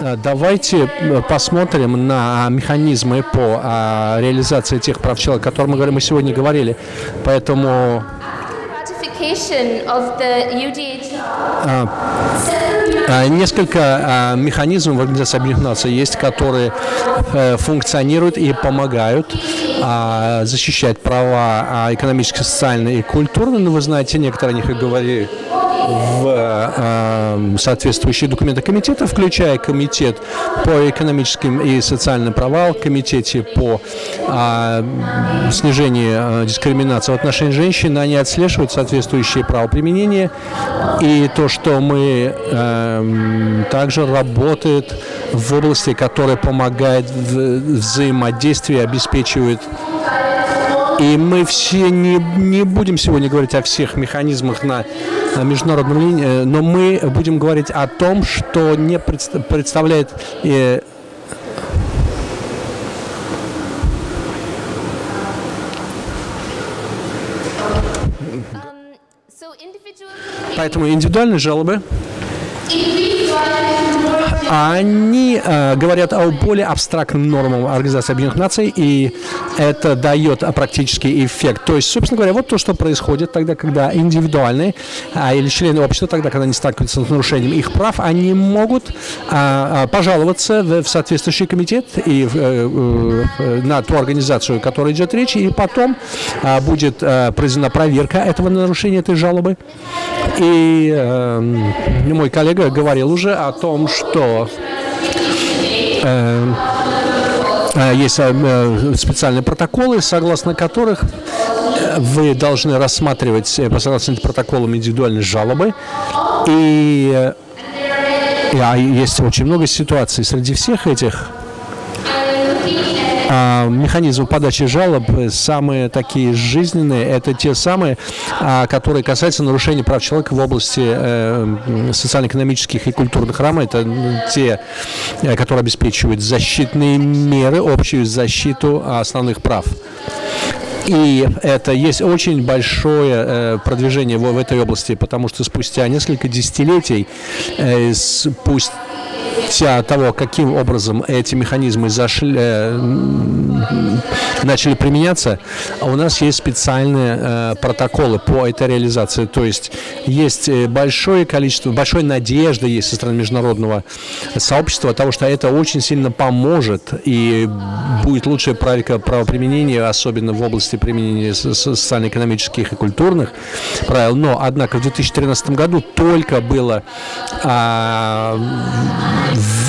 Э, давайте э, посмотрим на механизмы по а, реализации тех прав человека, о которых мы, мы сегодня говорили. Поэтому а, а, несколько механизмов в Организации Объединенных Наций есть, которые э, функционируют и помогают защищать права экономические, социальные и культурные. Но вы знаете, некоторые о них и говорили в э, соответствующие документы комитета, включая комитет по экономическим и социальным правам, комитете по э, снижению э, дискриминации в отношении женщин, они отслеживают соответствующие правоприменения. И то, что мы э, также работает в области, которая помогает в взаимодействии, обеспечивает и мы все не, не будем сегодня говорить о всех механизмах на, на международном линии, э, но мы будем говорить о том, что не представляет э, Поэтому индивидуальные жалобы они э, говорят о более абстрактным нормам Организации Объединенных Наций, и это дает практический эффект. То есть, собственно говоря, вот то, что происходит тогда, когда индивидуальные а, или члены общества, тогда, когда они сталкиваются с нарушением их прав, они могут а, а, пожаловаться в, в соответствующий комитет и э, э, на ту организацию, о которой идет речь, и потом а, будет а, произведена проверка этого нарушения, этой жалобы. И э, мой коллега говорил уже о том, что Э, э, есть э, специальные протоколы, согласно которых вы должны рассматривать по согласно протоколам индивидуальные жалобы. И, и а есть очень много ситуаций среди всех этих механизмы подачи жалоб самые такие жизненные, это те самые, а, которые касаются нарушения прав человека в области э, социально-экономических и культурных рамок. Это те, э, которые обеспечивают защитные меры, общую защиту основных прав. И это есть очень большое э, продвижение в, в этой области, потому что спустя несколько десятилетий, э, спустя того, каким образом эти механизмы зашли, э, начали применяться, у нас есть специальные э, протоколы по этой реализации. То есть есть э, большое количество, большая надежда есть со стороны международного сообщества того, что это очень сильно поможет и будет лучшая практика правоприменения, особенно в области применения социально-экономических и культурных правил. Но, однако, в 2013 году только было а,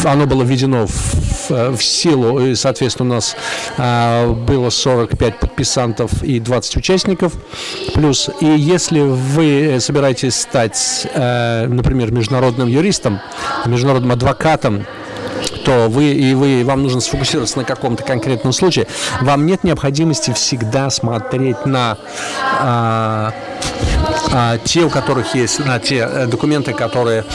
оно было введено в, в силу, и, соответственно, у нас а, было 45 подписантов и 20 участников. Плюс, и если вы собираетесь стать, а, например, международным юристом, международным адвокатом, то вы и вы вам нужно сфокусироваться на каком-то конкретном случае, вам нет необходимости всегда смотреть на а, а, те, у которых есть на те э, документы, которые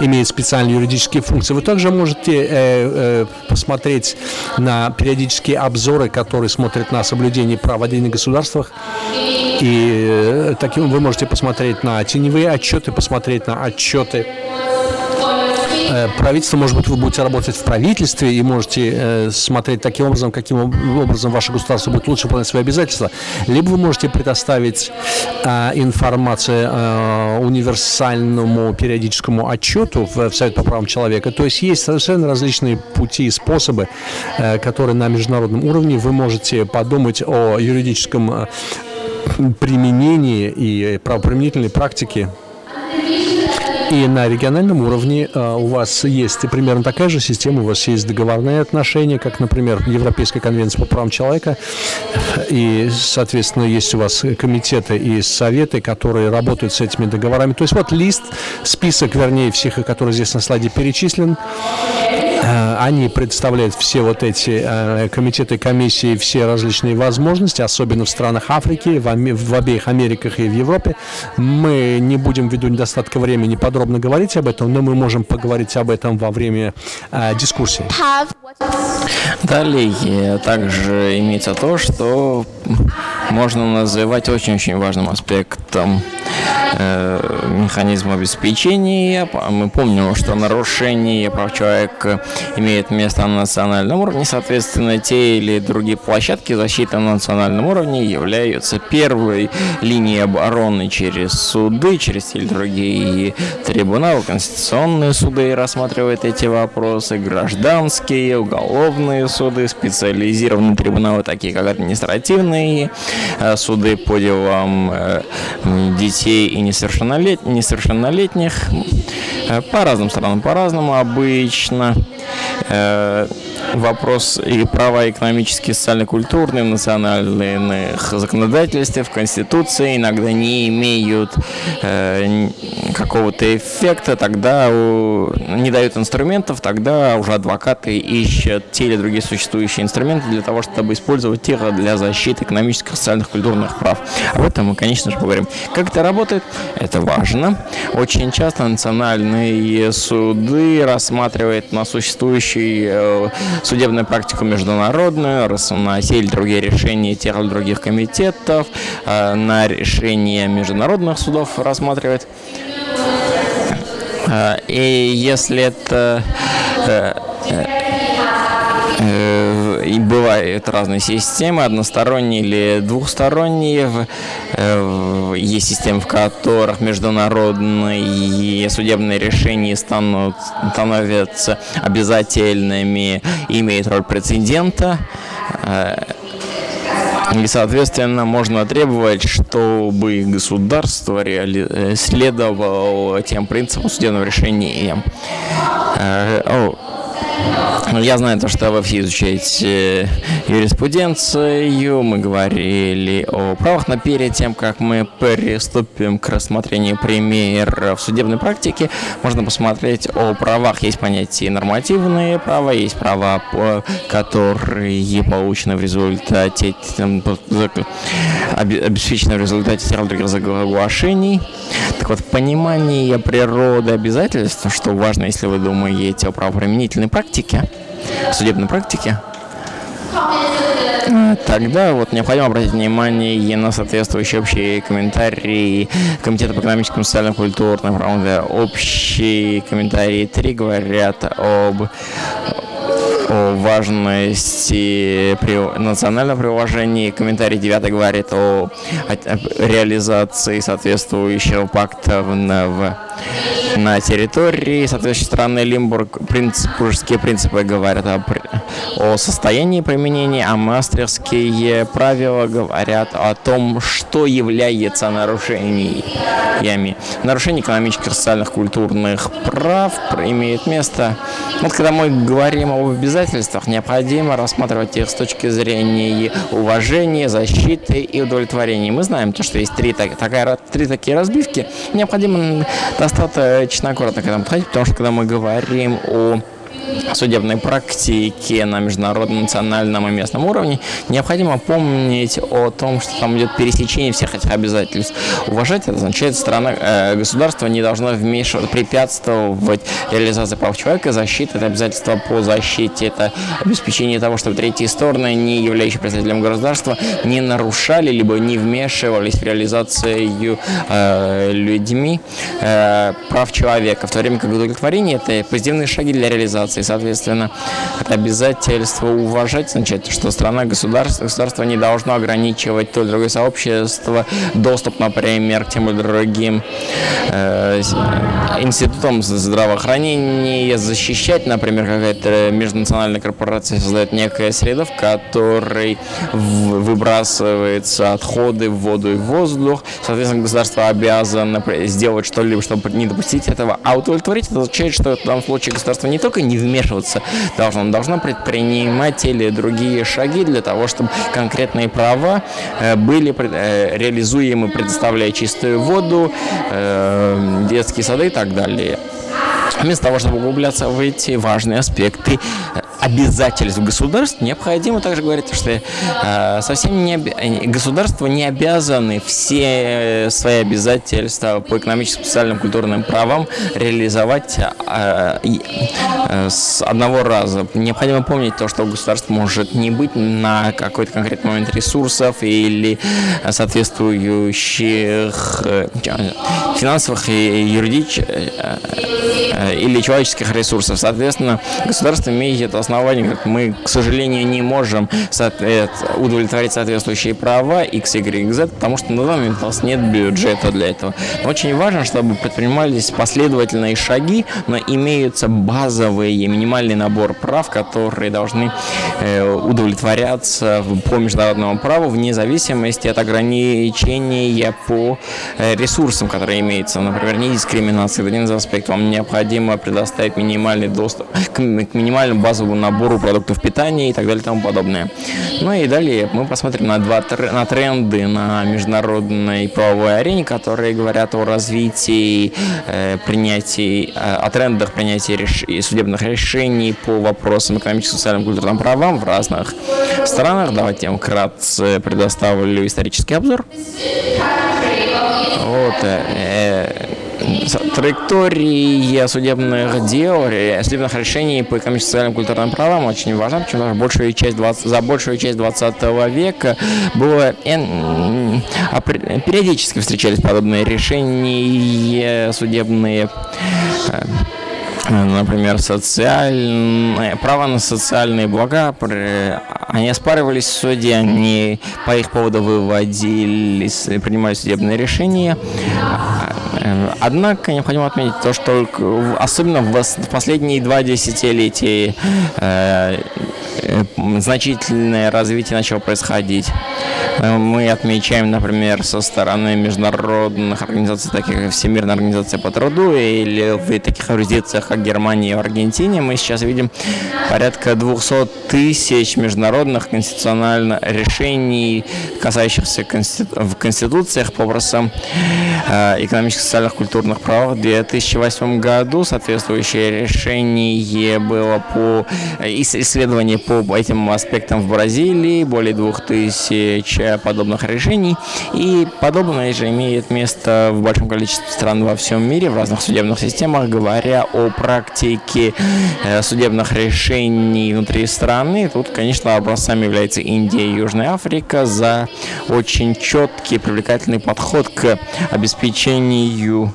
имеют специальные юридические функции. Вы также можете э, э, посмотреть на периодические обзоры, которые смотрят на соблюдение прав в отдельных государствах. И э, таким вы можете посмотреть на теневые отчеты, посмотреть на отчеты правительство, может быть, вы будете работать в правительстве и можете э, смотреть таким образом, каким образом ваше государство будет лучше выполнять свои обязательства, либо вы можете предоставить э, информацию универсальному периодическому отчету в Совет по правам человека. То есть есть совершенно различные пути и способы, которые на международном уровне. Вы можете подумать о юридическом применении и правоприменительной практике и на региональном уровне э, у вас есть примерно такая же система, у вас есть договорные отношения, как, например, Европейская конвенция по правам человека, и, соответственно, есть у вас комитеты и советы, которые работают с этими договорами. То есть вот лист, список, вернее, всех, которые здесь на слайде перечислен, они представляют все вот эти э, комитеты, комиссии, все различные возможности, особенно в странах Африки, в обеих Америках и в Европе. Мы не будем ввиду недостатка времени подробно говорить об этом, но мы можем поговорить об этом во время э, дискуссии. Далее также имеется то, что можно называть очень-очень важным аспектом э, механизм обеспечения. Мы помним, что нарушение прав человека имеет место на национальном уровне. Соответственно, те или другие площадки защиты на национальном уровне являются первой линией обороны через суды, через или другие трибуналы, конституционные суды рассматривают эти вопросы, гражданские, уголовные суды, специализированные трибуналы, такие как административные э, суды по делам э, детей и несовершеннолет... несовершеннолетних. Э, по разным странам по-разному обычно вопрос и права экономические, социально-культурные, национальных законодательстве, в Конституции иногда не имеют э, какого-то эффекта, тогда у, не дают инструментов, тогда уже адвокаты ищут те или другие существующие инструменты для того, чтобы использовать их для защиты экономических, социальных, культурных прав. Об этом мы, конечно же, поговорим. Как это работает? Это важно. Очень часто национальные суды рассматривают на существующий э, судебную практику международную, на те или другие решения тех или других комитетов, э, на решения международных судов рассматривает. Э, и если это и бывают разные системы, односторонние или двухсторонние. Есть системы, в которых международные судебные решения станут, становятся обязательными, имеют роль прецедента. И, соответственно, можно требовать, чтобы государство реали... следовало тем принципам судебного решения. Ну, я знаю то, что вы все изучаете юриспруденцию. Мы говорили о правах, но перед тем, как мы приступим к рассмотрению примеров судебной практики, можно посмотреть о правах. Есть понятие нормативные права, есть права, которые получены в результате, обеспечены в результате других соглашений. Так вот, понимание природы обязательств, что важно, если вы думаете о правоприменительной практике, судебной практике, Тогда вот необходимо обратить внимание на соответствующие общие комментарии Комитета по экономическим, социальным, культурным правам. Общие комментарии 3 говорят об о важности при, национального приложения. Комментарий 9 говорит о, о реализации соответствующего пакта в, в на территории соответствующей страны Лимбург принципы, принципы говорят о, о состоянии применения, а мастерские правила говорят о том, что является нарушениями. Нарушение экономических, социальных, культурных прав имеет место. Вот когда мы говорим об обязательствах, необходимо рассматривать их с точки зрения уважения, защиты и удовлетворения. Мы знаем, то, что есть три, такая, три такие разбивки. Необходимо достаточно аккуратно к этому подходить, потому что когда мы говорим о судебной практике на международном, национальном и местном уровне, необходимо помнить о том, что там идет пересечение всех этих обязательств. Уважать это означает, страна, э, государство не должно вмешиваться, препятствовать реализации прав человека, защита, это обязательство по защите, это обеспечение того, чтобы третьи стороны, не являющие представителем государства, не нарушали, либо не вмешивались в реализацию э, людьми э, прав человека, в то время как удовлетворение – это позитивные шаги для реализации соответственно, это обязательство уважать, значит, что страна, государство, государство не должно ограничивать то или другое сообщество, доступ, например, к тем или другим э, институтам здравоохранения, защищать, например, какая-то межнациональная корпорация создает некая среда, в которой выбрасываются отходы в воду и в воздух, соответственно, государство обязано сделать что-либо, чтобы не допустить этого, а удовлетворить это означает, что в данном случае государство не только не вмешиваться должно. должно предпринимать или другие шаги для того, чтобы конкретные права э, были э, реализуемы, предоставляя чистую воду, э, детские сады и так далее. Вместо того, чтобы углубляться в эти важные аспекты обязательств государств, необходимо также говорить, что э, совсем не оби... государства не обязаны все свои обязательства по экономическим, социальным, культурным правам реализовать э, э, с одного раза. Необходимо помнить то, что государство может не быть на какой-то конкретный момент ресурсов или соответствующих э, финансовых и юридических э, э, или человеческих ресурсов. Соответственно, государство имеет это основание, как мы, к сожалению, не можем удовлетворить соответствующие права X, Y, Z, потому что на данный момент у нас нет бюджета для этого. Но очень важно, чтобы предпринимались последовательные шаги, но имеются базовые, минимальный набор прав, которые должны удовлетворяться по международному праву вне зависимости от ограничения по ресурсам, которые имеются. Например, не дискриминация, один из аспектов. Вам необходимо предоставить минимальный доступ к, к минимальному базовому набору продуктов питания и так далее и тому подобное. Ну и далее мы посмотрим на два на тренды на международной правовой арене, которые говорят о развитии э, принятий, э, о трендах принятия реш... судебных решений по вопросам экономическим, социальным, культурным правам в разных странах. Давайте я вам вкратце предоставлю исторический обзор. Вот, э, траектория судебных дел, судебных решений по экономическим, социальным, культурным правам очень важна, почему что большую часть 20, за большую часть 20 века было периодически встречались подобные решения судебные. Э, например, социальные, право на социальные блага, они оспаривались в суде, они по их поводу выводились, принимали судебные решения. Однако необходимо отметить то, что особенно в последние два десятилетия э, э, значительное развитие начало происходить. Э, мы отмечаем, например, со стороны международных организаций, таких как Всемирная организация по труду, или в таких юрисдикциях, как Германия и Аргентине, мы сейчас видим порядка 200 тысяч международных конституциональных решений, касающихся конститу в конституциях по вопросам э, экономических, социальных, культурных прав. В 2008 году соответствующее решение было по э, исследование по этим аспектам в Бразилии, более 2000 подобных решений. И подобное же имеет место в большом количестве стран во всем мире, в разных судебных системах, говоря о практике э, судебных решений внутри страны. Тут, конечно, образцами является Индия и Южная Африка за очень четкий, привлекательный подход к обеспечению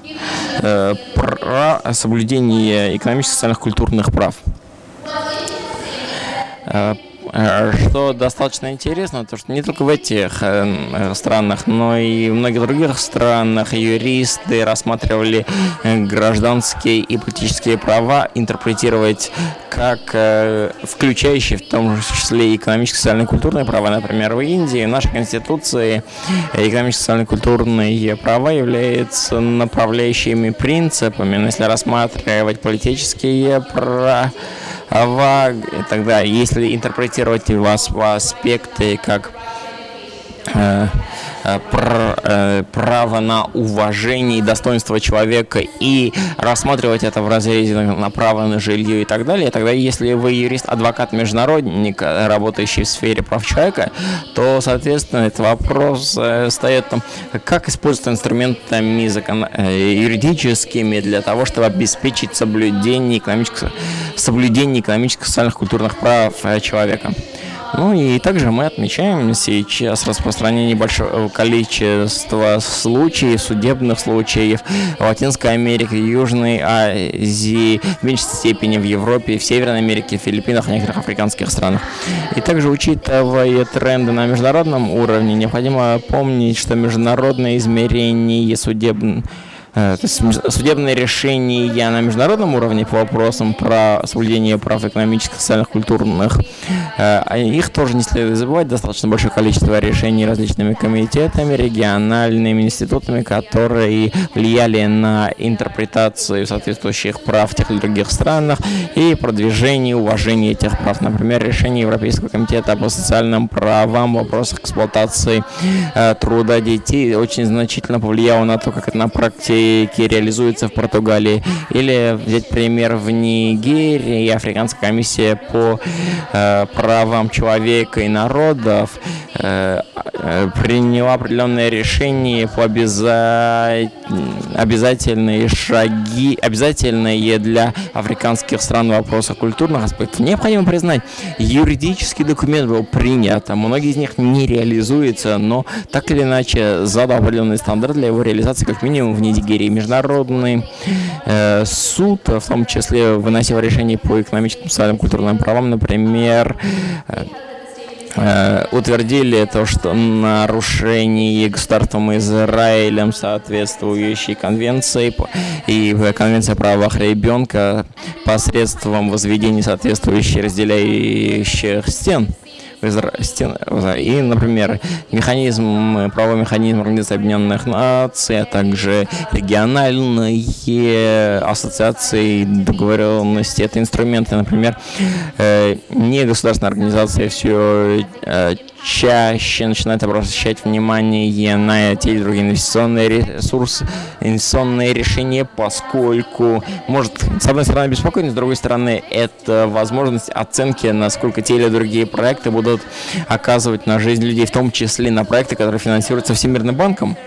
э, соблюдения экономических, социальных, культурных прав. Э, что достаточно интересно, то что не только в этих э, э, странах, но и в многих других странах юристы рассматривали гражданские и политические права интерпретировать как включающие в том числе экономические, социальные, культурные права. Например, в Индии в нашей конституции экономические, социальные, культурные права являются направляющими принципами. Но если рассматривать политические права, и тогда, если интерпретировать вас в аспекты как э, право на уважение и достоинство человека и рассматривать это в разрезе на право на жилье и так далее, тогда если вы юрист, адвокат, международник, работающий в сфере прав человека, то, соответственно, этот вопрос э, стоит там, как использовать инструментами закон... юридическими для того, чтобы обеспечить соблюдение экономических, соблюдение экономических, социальных, культурных прав человека. Ну и также мы отмечаем сейчас распространение большого количества случаев, судебных случаев в Латинской Америке, Южной Азии, в меньшей степени в Европе, в Северной Америке, в Филиппинах, в некоторых африканских странах. И также, учитывая тренды на международном уровне, необходимо помнить, что международное измерение судебных то есть судебные решения на международном уровне по вопросам про соблюдение прав экономических, социальных, культурных, э, а их тоже не следует забывать. Достаточно большое количество решений различными комитетами, региональными институтами, которые влияли на интерпретацию соответствующих прав в тех или других странах и продвижение уважения этих прав. Например, решение Европейского комитета по социальным правам в вопросах эксплуатации э, труда детей очень значительно повлияло на то, как это на практике практике реализуется в Португалии. Или взять пример в Нигерии, Африканская комиссия по э, правам человека и народов э, э, приняла определенные решения по обяза... обязательные шаги, обязательные для африканских стран вопроса культурных аспектов. Необходимо признать, юридический документ был принят, а многие из них не реализуются, но так или иначе задал определенный стандарт для его реализации, как минимум в Нигерии. Международный э, суд, в том числе выносил решения по экономическим, социальным, культурным правам, например, э, Э, утвердили то, что нарушение государством Израилем соответствующей конвенции и конвенция о правах ребенка посредством возведения соответствующих разделяющих стен и, например, механизм, правовой механизм Организации Объединенных Наций, а также региональные ассоциации договоренности. Это инструменты, например, э, не государственная организация все э, чаще начинает обращать внимание на те или другие инвестиционные ресурсы, инвестиционные решения, поскольку может, с одной стороны, беспокоить, с другой стороны, это возможность оценки, насколько те или другие проекты будут оказывать на жизнь людей, в том числе на проекты, которые финансируются Всемирным банком.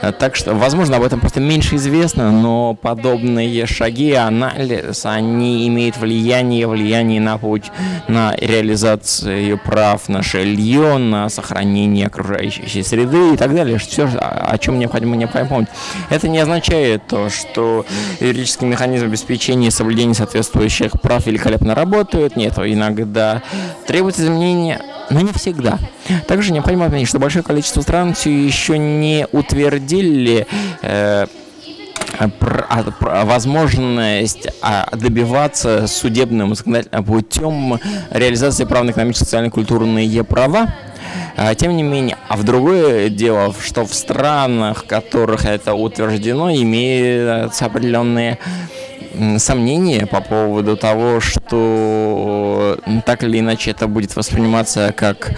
Э, так что, возможно, об этом просто меньше известно, но подобные шаги, анализ, они имеют влияние, влияние на путь, на реализацию прав на жилье, на сохранение окружающей среды и так далее. Все, о чем необходимо, необходимо помнить. Это не означает то, что юридический механизм обеспечения соблюдения соответствующих прав великолепно работает. Нет, иногда требуется изменения но не всегда. Также необходимо отметить, что большое количество стран все еще не утвердили э, возможность а, добиваться судебным путем реализации прав на экономические, социальные, культурные права. А, тем не менее, а в другое дело, что в странах, в которых это утверждено, имеются определенные сомнения по поводу того, что так или иначе это будет восприниматься как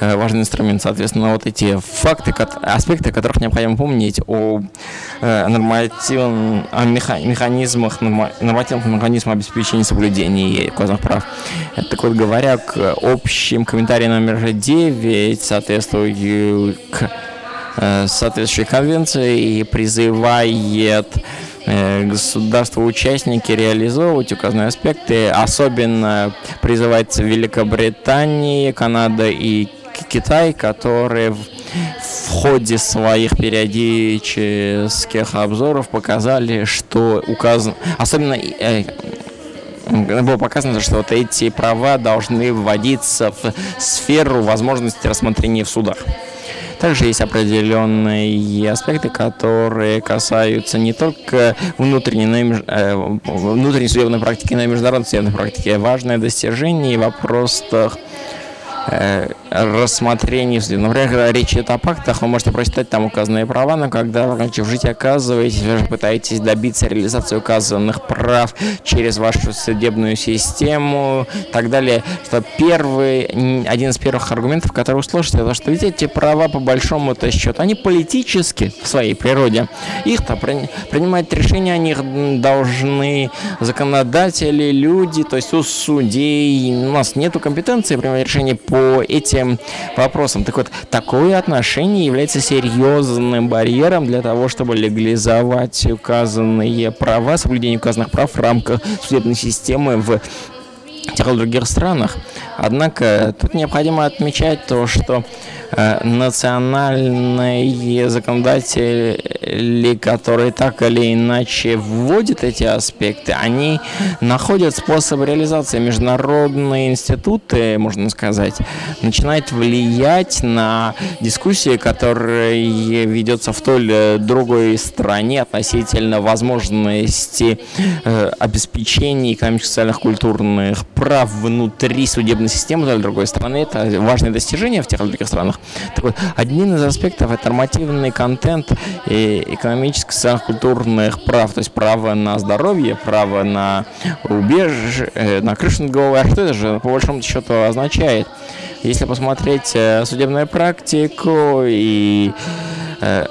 э, важный инструмент. Соответственно, вот эти факты, аспекты, которых необходимо помнить о э, нормативных о механизмах, нормативных механизмах обеспечения соблюдения указанных прав. Так вот, говоря к общим комментариям номер 9, соответствующей к э, соответствующей конвенции и призывает Э, государства-участники реализовывать указанные аспекты. Особенно призывается Великобритания, Канада и Китай, которые в, ходе своих периодических обзоров показали, что указан, особенно э, было показано, что вот эти права должны вводиться в сферу возможности рассмотрения в судах. Также есть определенные аспекты, которые касаются не только внутренней, но и, э, внутренней судебной практики, но и международной судебной практики. Важное достижение в вопросах э, рассмотрении. Например, когда речь идет о пактах, вы можете прочитать там указанные права, но когда, в жить оказываетесь, вы же пытаетесь добиться реализации указанных прав через вашу судебную систему и так далее, что первый, один из первых аргументов, который услышите, это что ведь эти права по большому-то счету, они политически в своей природе. Их-то при, принимать решения о них должны законодатели, люди, то есть у судей. У нас нету компетенции принимать решения по этим этим вопросом. Так вот, такое отношение является серьезным барьером для того, чтобы легализовать указанные права, соблюдение указанных прав в рамках судебной системы в или других странах. Однако тут необходимо отмечать то, что Э, национальные законодатели, которые так или иначе вводят эти аспекты, они находят способ реализации. Международные институты, можно сказать, начинают влиять на дискуссии, которые ведется в той или другой стране относительно возможности э, обеспечения экономических, социальных, культурных прав внутри судебной системы или другой страны. Это важное достижение в тех или других странах. Так вот, один из аспектов – это нормативный контент и экономических, социальных, культурных прав, то есть право на здоровье, право на убежище, э, на крышу над головой. А что это же по большому счету означает? Если посмотреть э, судебную практику и э,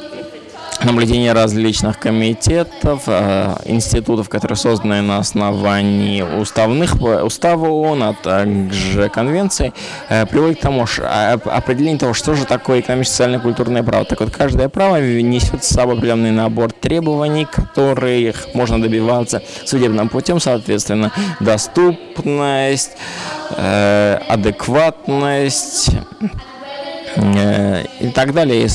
наблюдение различных комитетов, э, институтов, которые созданы на основании уставных, устава ООН, а также конвенций, э, приводит к тому, а, определение того, что же такое экономическое, социальное, культурное право. Так вот, каждое право несет с собой определенный набор требований, которых можно добиваться судебным путем, соответственно, доступность, э, адекватность, и так далее.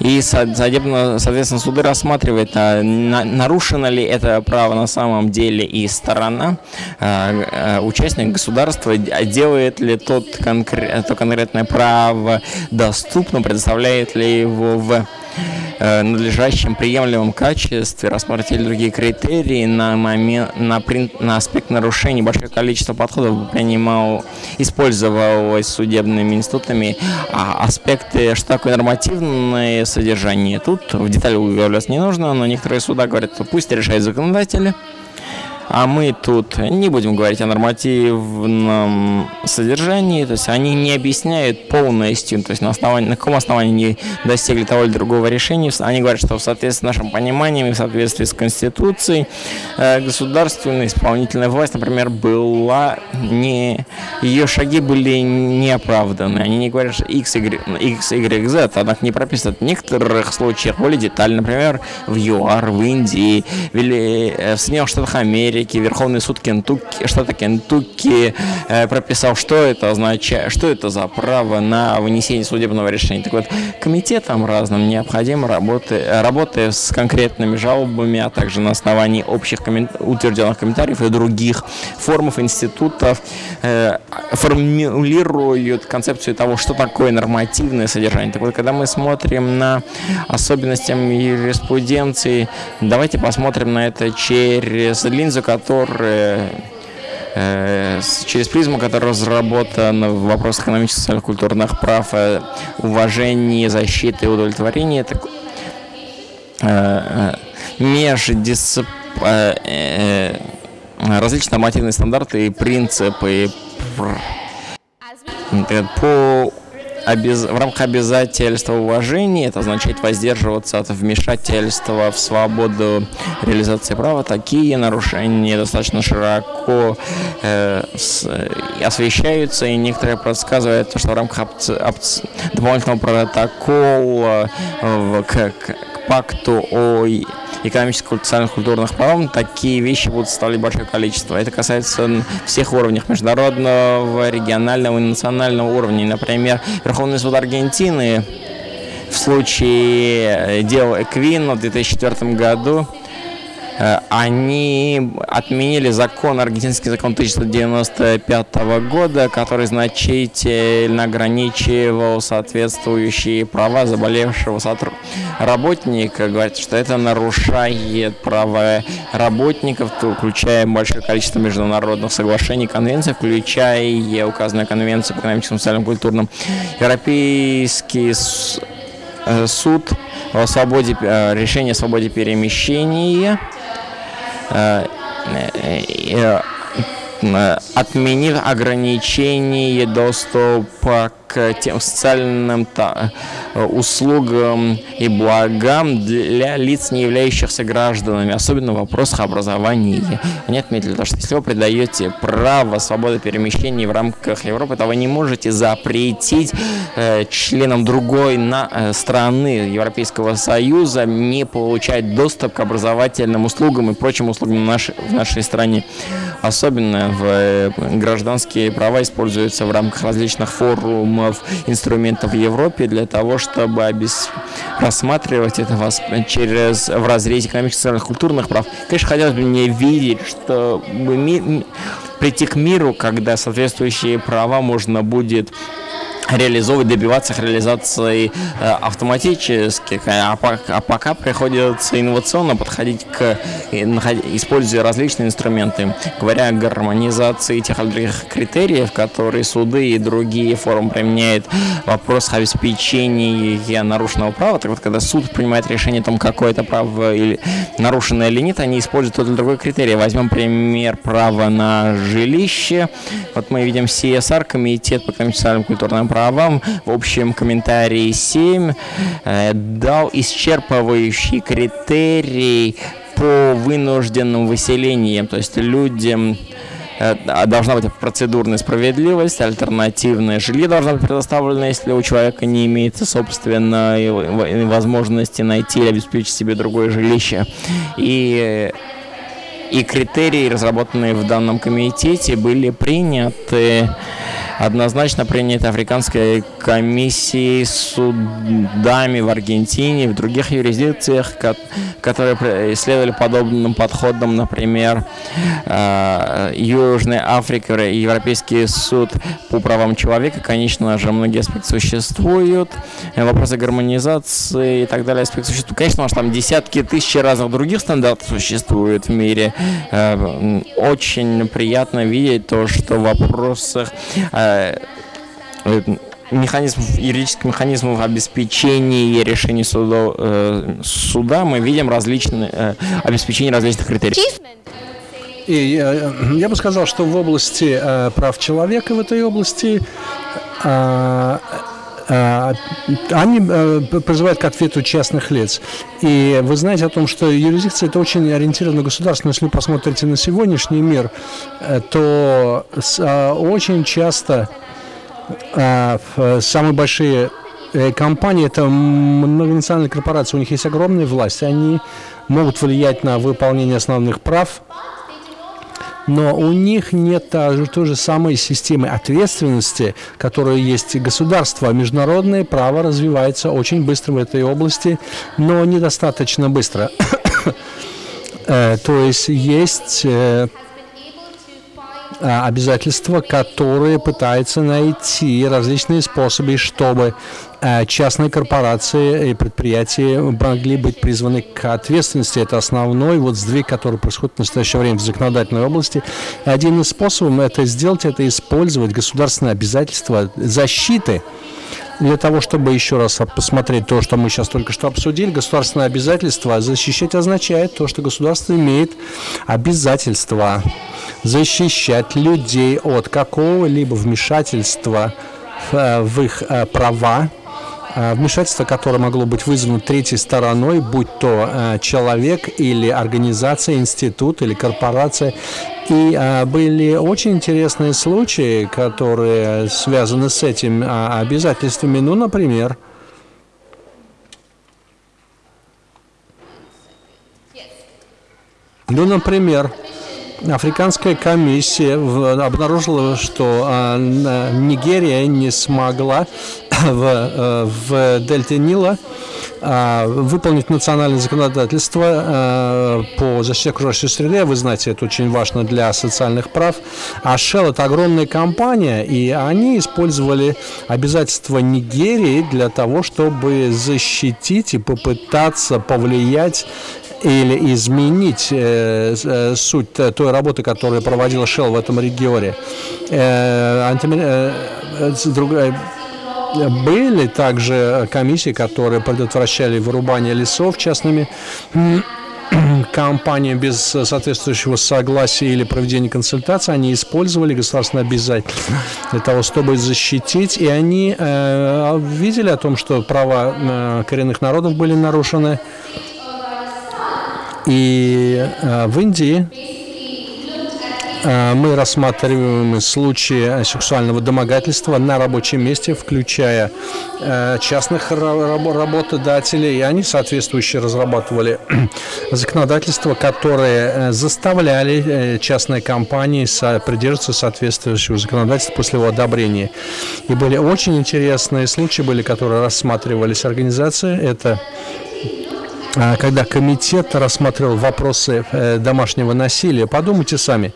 И, судебно, соответственно, суды рассматривают, а, нарушено ли это право на самом деле и сторона, а, а, участник государства, делает ли тот конкрет, то конкретное право доступно, предоставляет ли его в надлежащем приемлемом качестве, рассмотрели другие критерии на, момент, на, на аспект нарушений. Большое количество подходов принимал, использовалось судебными институтами. А аспекты, что такое нормативное содержание, тут в детали углубляться не нужно, но некоторые суда говорят, пусть решают законодатели. А мы тут не будем говорить о нормативном содержании, то есть они не объясняют полностью, то есть на, основании, на каком основании они достигли того или другого решения. Они говорят, что в соответствии с нашим пониманием и в соответствии с Конституцией э, государственная исполнительная власть, например, была не... Ее шаги были неоправданы. Они не говорят, что X, Y, X, Y, Z, однако не прописывают в некоторых случаях более детально, например, в ЮАР, в Индии, или э, в Соединенных Штатах Америки, Америки, Верховный суд Кентукки, штата Кентукки э, прописал, что это означает, что это за право на вынесение судебного решения. Так вот, комитетам разным необходимо работать, работая с конкретными жалобами, а также на основании общих коммент... утвержденных комментариев и других формов институтов э, формулируют концепцию того, что такое нормативное содержание. Так вот, когда мы смотрим на особенности юриспруденции, давайте посмотрим на это через линзу, которая э, через призму, которая разработана в вопросах экономических, социальных, культурных прав, э, уважения, защиты и удовлетворения, это э, междисцип... различные нормативные стандарты и принципы по обез... в рамках обязательства уважения, это означает воздерживаться от вмешательства в свободу реализации права, такие нарушения достаточно широко э, с... освещаются, и некоторые подсказывают, что в рамках опци... опци... дополнительного протокола в... к... к пакту о экономических, социальных, культурных прав, такие вещи будут составлять большое количество. Это касается всех уровней, международного, регионального и национального уровня. Например, Верховный суд Аргентины в случае дела Эквин в 2004 году Э, они отменили закон, аргентинский закон 1995 года, который значительно ограничивал соответствующие права заболевшего работника. Говорит, что это нарушает права работников, включая большое количество международных соглашений, конвенций, включая указанную конвенцию по экономическому, социальному, культурным. Европейский э, суд о свободе, э, решение о свободе перемещения Э, э, э, отменив ограничение доступа к тем социальным услугам и благам для лиц, не являющихся гражданами, особенно в вопросах образования. Они отметили, что если вы придаете право свободы перемещения в рамках Европы, то вы не можете запретить э, членам другой на, э, страны Европейского Союза не получать доступ к образовательным услугам и прочим услугам нашей, в нашей стране. Особенно в э, гражданские права используются в рамках различных форумов, инструментов в Европе для того, чтобы обес... рассматривать это вас через в разрезе экономических, социальных, культурных прав. Конечно, хотелось бы мне видеть, что ми... прийти к миру, когда соответствующие права можно будет реализовывать, добиваться их реализации э, автоматически, а, а пока приходится инновационно подходить к, используя различные инструменты, говоря о гармонизации тех других критериев, которые суды и другие форумы применяют в вопросах обеспечения нарушенного права. Так вот, когда суд принимает решение о том, какое это право или нарушено или нет, они используют тот или другой критерий. Возьмем пример права на жилище. Вот мы видим CSR, Комитет по экономическому культурному праву правам в общем комментарии 7 э, дал исчерпывающий критерий по вынужденным выселениям, то есть людям Э, а должна быть процедурная справедливость, альтернативное жилье должно быть предоставлено, если у человека не имеется собственной возможности найти или обеспечить себе другое жилище. И и критерии, разработанные в данном комитете, были приняты однозначно приняты Африканской комиссией судами в Аргентине и в других юрисдикциях, которые исследовали подобным подходом, например, э, Южная Африка, Европейский суд по правам человека, конечно же, многие аспекты существуют, вопросы гармонизации и так далее аспекты существуют. Конечно, у там десятки тысяч разных других стандартов существуют в мире. Э, очень приятно видеть то, что в вопросах э, механизм, юридических механизмов обеспечения решений суда, э, суда мы видим различные, э, обеспечение различных критериев. И э, я бы сказал, что в области э, прав человека в этой области э, э, они э, призывают к ответу частных лиц. И вы знаете о том, что юрисдикция это очень ориентировано государство. Если вы посмотрите на сегодняшний мир, э, то очень часто самые большие компании, это многонациональные корпорации, у них есть огромная власть, они могут влиять на выполнение основных прав но у них нет той же самой системы ответственности, которая есть государство. Международное право развивается очень быстро в этой области, но недостаточно быстро. Э, то есть есть э, а, обязательства, которые пытаются найти различные способы, чтобы а, частные корпорации и предприятия могли быть призваны к ответственности. Это основной вот сдвиг, который происходит в настоящее время в законодательной области. Один из способов это сделать, это использовать государственные обязательства защиты для того, чтобы еще раз посмотреть то, что мы сейчас только что обсудили, государственное обязательство защищать означает то, что государство имеет обязательство защищать людей от какого-либо вмешательства в, в их э, права, э, вмешательство, которое могло быть вызвано третьей стороной, будь то э, человек или организация, институт или корпорация. И а, были очень интересные случаи, которые связаны с этим а, обязательствами. Ну, например, ну, например, Африканская комиссия обнаружила, что а, Нигерия не смогла в, э, в дельте Нила а, выполнить национальное законодательство а, по защите окружающей среды. Вы знаете, это очень важно для социальных прав. А Shell – это огромная компания, и они использовали обязательства Нигерии для того, чтобы защитить и попытаться повлиять или изменить э, э, суть той работы, которую проводила Shell в этом регионе. Э, антимер... э, другая были также комиссии, которые предотвращали вырубание лесов частными компаниями без соответствующего согласия или проведения консультаций. Они использовали государственные обязательства для того, чтобы защитить. И они э, видели о том, что права э, коренных народов были нарушены. И э, в Индии э, мы рассматриваем случаи сексуального домогательства на рабочем месте, включая э, частных работодателей, и они соответствующие разрабатывали законодательство, которые заставляли частные компании придерживаться соответствующего законодательства после его одобрения. И были очень интересные случаи, были, которые рассматривались организации. Это когда комитет рассматривал вопросы э, домашнего насилия, подумайте сами,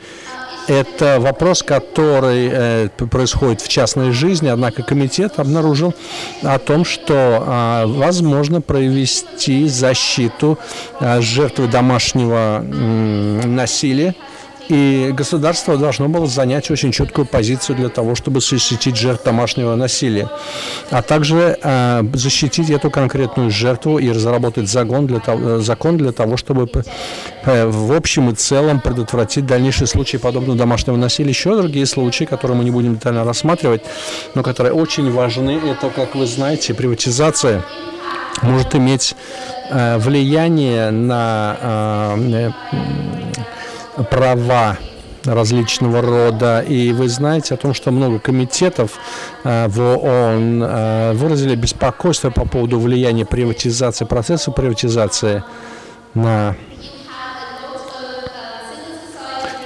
это вопрос, который э, происходит в частной жизни, однако комитет обнаружил о том, что э, возможно провести защиту э, жертвы домашнего насилия И государство должно было занять очень четкую позицию для того, чтобы защитить жертв домашнего насилия, а также э, защитить эту конкретную жертву и разработать закон для того, закон для того чтобы э, в общем и целом предотвратить дальнейшие случаи подобного домашнего насилия. Еще другие случаи, которые мы не будем детально рассматривать, но которые очень важны, это, как вы знаете, приватизация может иметь э, влияние на э, права различного рода. И вы знаете о том, что много комитетов э, в ООН э, выразили беспокойство по поводу влияния приватизации, процесса приватизации на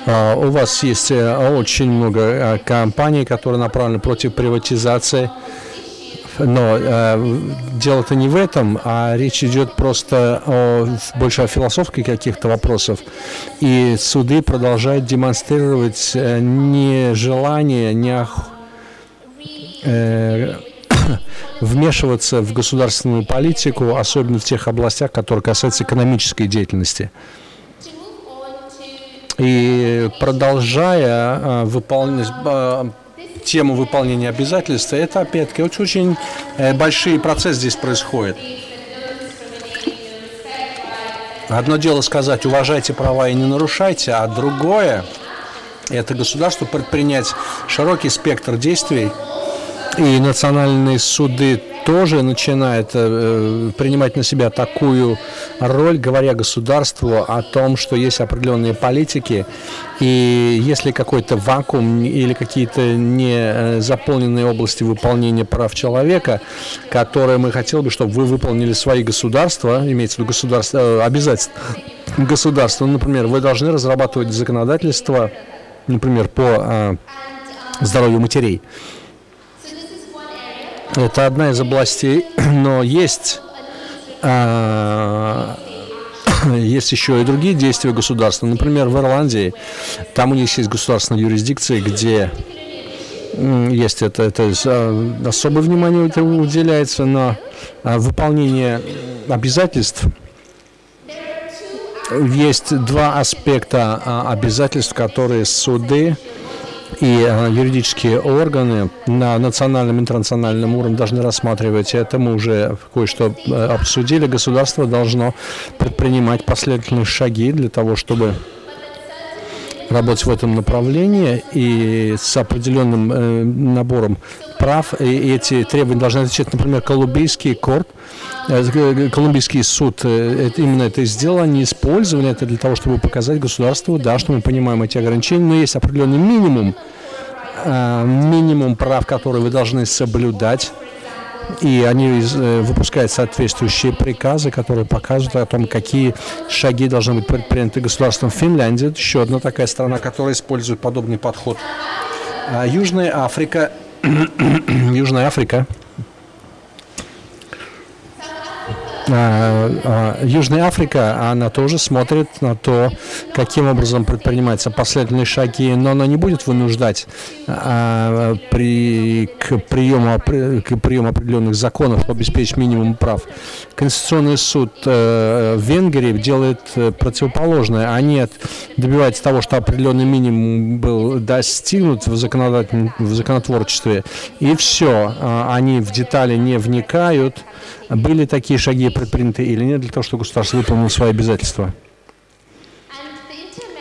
э, у вас есть очень много компаний, которые направлены против приватизации. Но э, дело-то не в этом, а речь идет просто о, больше о философских каких-то вопросах. И суды продолжают демонстрировать э, нежелание, не э, вмешиваться в государственную политику, особенно в тех областях, которые касаются экономической деятельности. И продолжая э, выполнять э, тему выполнения обязательств, это опять-таки очень, э, большие процессы здесь происходят. Одно дело сказать, уважайте права и не нарушайте, а другое – это государство предпринять широкий спектр действий, и национальные суды тоже начинает э, принимать на себя такую роль, говоря государству о том, что есть определенные политики, и если какой-то вакуум или какие-то не э, заполненные области выполнения прав человека, которые мы хотели бы, чтобы вы выполнили свои государства, имеется в виду государство, э, обязательства государства, например, вы должны разрабатывать законодательство, например, по э, здоровью матерей. Это одна из областей, но есть, а, есть еще и другие действия государства. Например, в Ирландии, там у них есть государственная юрисдикция, где есть это, это а, особое внимание уделяется на а, выполнение обязательств. Есть два аспекта а, обязательств, которые суды и э, юридические органы на национальном и интернациональном уровне должны рассматривать. Это мы уже кое-что э, обсудили. Государство должно предпринимать последовательные шаги для того, чтобы работать в этом направлении и с определенным э, набором прав. И эти требования должны отвечать, например, Колумбийский корт, э, Колумбийский суд э, именно это сделал, они использовали это для того, чтобы показать государству, да, что мы понимаем эти ограничения, но есть определенный минимум, э, минимум прав, которые вы должны соблюдать и они э, выпускают соответствующие приказы, которые показывают о том, какие шаги должны быть предприняты государством Финляндии. Это еще одна такая страна, которая использует подобный подход. А Южная Африка, Южная Африка А, а, Южная Африка, она тоже смотрит на то, каким образом предпринимаются последовательные шаги, но она не будет вынуждать а, при, к, приему, к приему определенных законов, обеспечить минимум прав. Конституционный суд э, в Венгрии делает э, противоположное. Они добиваются того, что определенный минимум был достигнут в, законодательном, в законотворчестве, и все. Они в детали не вникают, были такие шаги предприняты или нет для того, чтобы государство выполнило свои обязательства?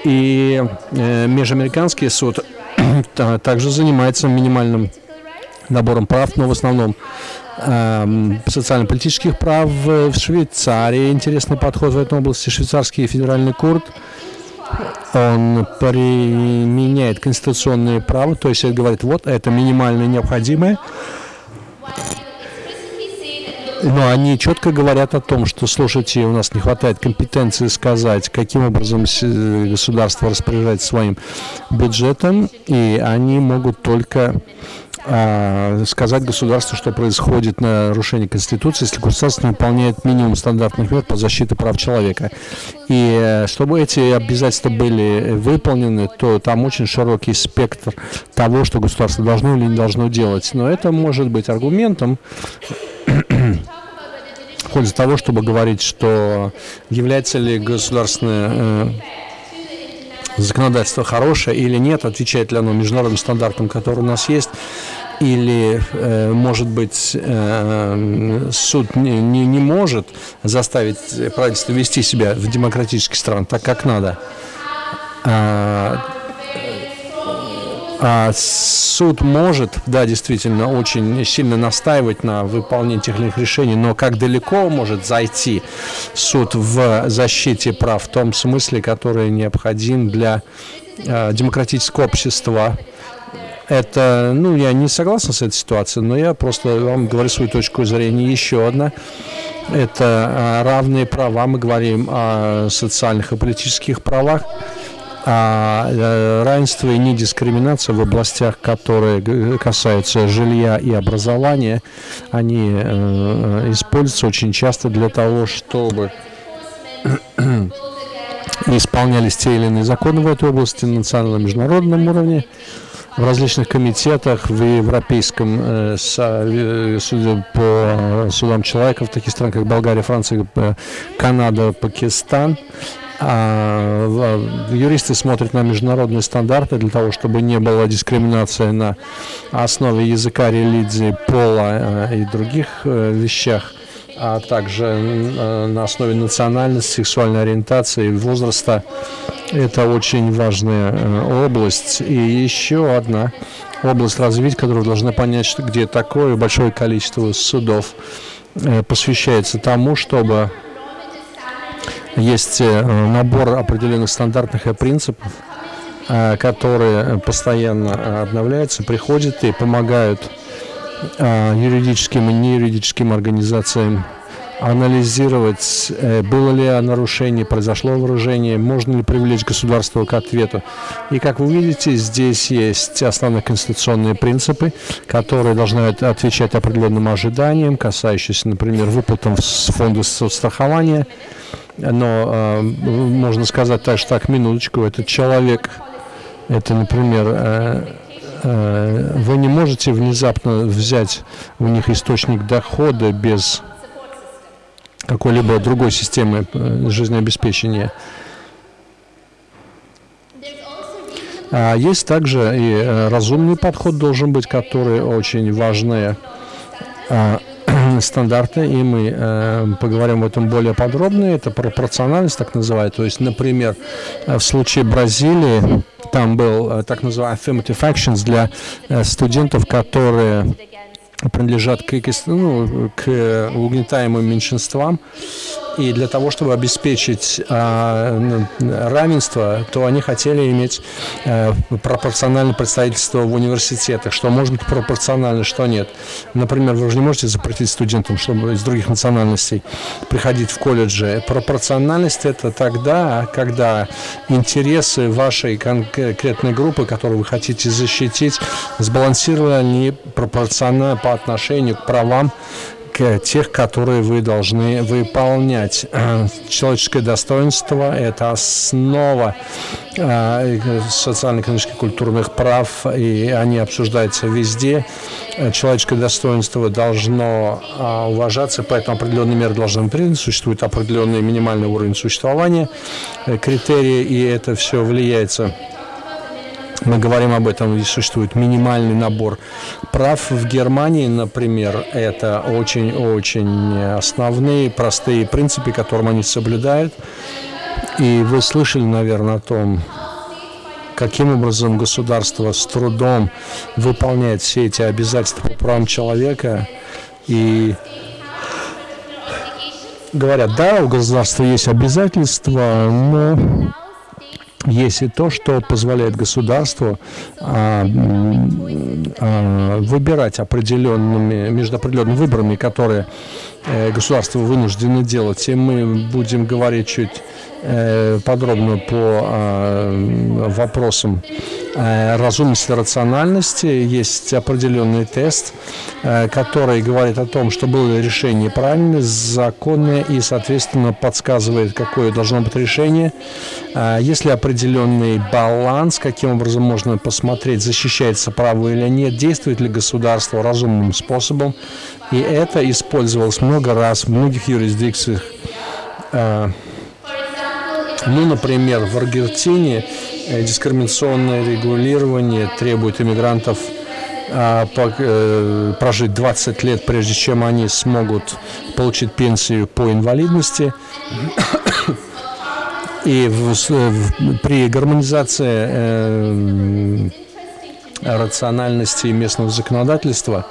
И э, Межамериканский суд также занимается минимальным набором прав, но в основном э, социально-политических прав в Швейцарии. Интересный подход в этой области. Швейцарский федеральный курт он применяет конституционные права, то есть говорит, вот это минимально необходимое, но они четко говорят о том, что, слушайте, у нас не хватает компетенции сказать, каким образом государство распоряжается своим бюджетом, и они могут только а, сказать государству, что происходит нарушение Конституции, если государство не выполняет минимум стандартных мер по защите прав человека. И э, чтобы эти обязательства были выполнены, то там очень широкий спектр того, что государство должно или не должно делать. Но это может быть аргументом, в пользу того, чтобы говорить, что является ли государственная э, законодательство хорошее или нет, отвечает ли оно международным стандартам, которые у нас есть, или, э, может быть, э, суд не, не, не может заставить правительство вести себя в демократических странах так, как надо. А, а суд может, да, действительно, очень сильно настаивать на выполнении тех или иных решений, но как далеко может зайти суд в защите прав в том смысле, который необходим для э, демократического общества, это, ну, я не согласен с этой ситуацией, но я просто вам говорю свою точку зрения. Еще одна, это а, равные права, мы говорим о социальных и политических правах, а э, равенство и недискриминация в областях, которые касаются жилья и образования, они э, используются очень часто для того, чтобы исполнялись те или иные законы в этой области на национальном международном уровне в различных комитетах в Европейском э, э суде по э, судам человека в таких странах, как Болгария, Франция, э, Канада, Пакистан. А, юристы смотрят на международные стандарты для того, чтобы не было дискриминации на основе языка, религии, пола и других вещах а также на основе национальности, сексуальной ориентации, возраста. Это очень важная э, область. И еще одна область развития, которую должны понять, где такое большое количество судов э, посвящается тому, чтобы есть э, набор определенных стандартных и принципов, которые постоянно обновляются, приходят и помогают юридическим и неюридическим организациям анализировать, э, было ли нарушение, произошло вооружение, можно ли привлечь государство к ответу. И как вы видите, здесь есть основные конституционные принципы, которые должны отвечать определенным ожиданиям, касающимся, например, выплатам с фонда соцстрахования. Но э, можно сказать так, что так, минуточку, этот человек, это, например, э, э, вы не можете внезапно взять у них источник дохода без какой-либо другой системы э, жизнеобеспечения. А есть также и э, разумный подход должен быть, который очень важные а, стандарты, и мы э, поговорим об этом более подробно. Это пропорциональность, так называют. То есть, например, в случае Бразилии там был так называемый affirmative actions для студентов, которые принадлежат к, ну, к угнетаемым меньшинствам. И для того, чтобы обеспечить а, равенство, то они хотели иметь а, пропорциональное представительство в университетах, что может быть пропорционально, что нет. Например, вы же не можете запретить студентам, чтобы из других национальностей приходить в колледжи. Пропорциональность это тогда, когда интересы вашей конкретной группы, которую вы хотите защитить, сбалансированы пропорционально по отношению к правам тех, которые вы должны выполнять. Э, человеческое достоинство – это основа э, социально-экономических культурных прав, и они обсуждаются везде. Э, человеческое достоинство должно уважаться, поэтому определенные меры должны быть приняты, существует определенный минимальный уровень существования, критерии, и это все влияется мы говорим об этом, и существует минимальный набор прав. В Германии, например, это очень-очень основные, простые принципы, которым они соблюдают. И вы слышали, наверное, о том, каким образом государство с трудом выполняет все эти обязательства по правам человека. И говорят, да, у государства есть обязательства, но есть и то, что позволяет государству а, а, выбирать определенными, между определенными выборами, которые э, государство вынуждено делать. И мы будем говорить чуть подробно по э, вопросам Э, разумности рациональности. Есть определенный тест, э, который говорит о том, что было решение правильное, законное и, соответственно, подсказывает, какое должно быть решение. Э, есть ли определенный баланс, каким образом можно посмотреть, защищается право или нет, действует ли государство разумным способом. И это использовалось много раз в многих юрисдикциях Ну, например, в Аргентине э, дискриминационное регулирование требует иммигрантов а, э, прожить 20 лет, прежде чем они смогут получить пенсию по инвалидности. И в, в, при гармонизации э, рациональности местного законодательства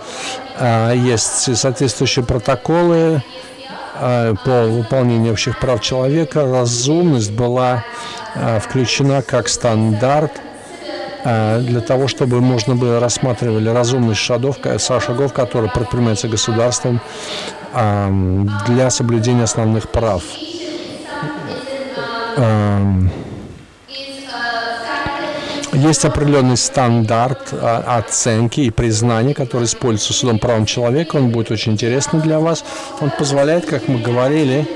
э, есть соответствующие протоколы э, по выполнению общих прав человека. Разумность была э, включена как стандарт э, для того, чтобы можно было рассматривали разумность шагов, шагов которые предпринимаются государством для соблюдения основных прав. Есть определенный стандарт а, оценки и признания, который используется судом правом человека. Он будет очень интересный для вас. Он позволяет, как мы говорили,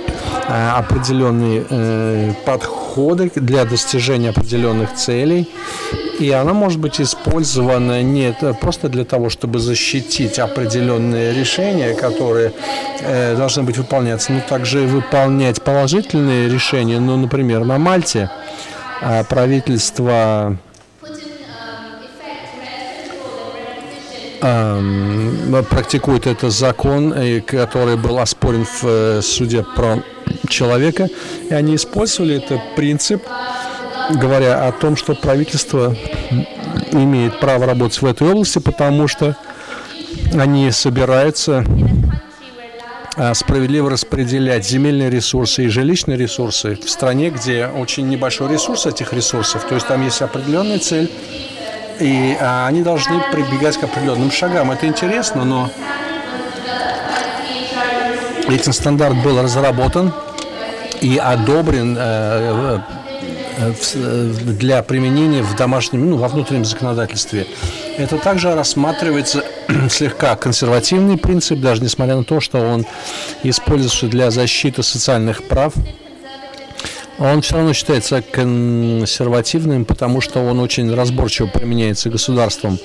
э, определенные э, подходы для достижения определенных целей. И она может быть использована не просто для того, чтобы защитить определенные решения, которые э, должны быть выполняться, но также выполнять положительные решения. Ну, например, на Мальте правительство практикует этот закон, который был оспорен в э, суде про человека, и они использовали этот принцип, говоря о том, что правительство имеет право работать в этой области, потому что они собираются справедливо распределять земельные ресурсы и жилищные ресурсы в стране, где очень небольшой ресурс этих ресурсов, то есть там есть определенная цель, и а, они должны прибегать к определенным шагам. Это интересно, но этим стандарт был разработан и одобрен э, э, э, для применения в домашнем, ну, во внутреннем законодательстве. Это также рассматривается слегка консервативный принцип, даже несмотря на то, что он используется для защиты социальных прав он все равно считается консервативным, потому что он очень разборчиво применяется государством.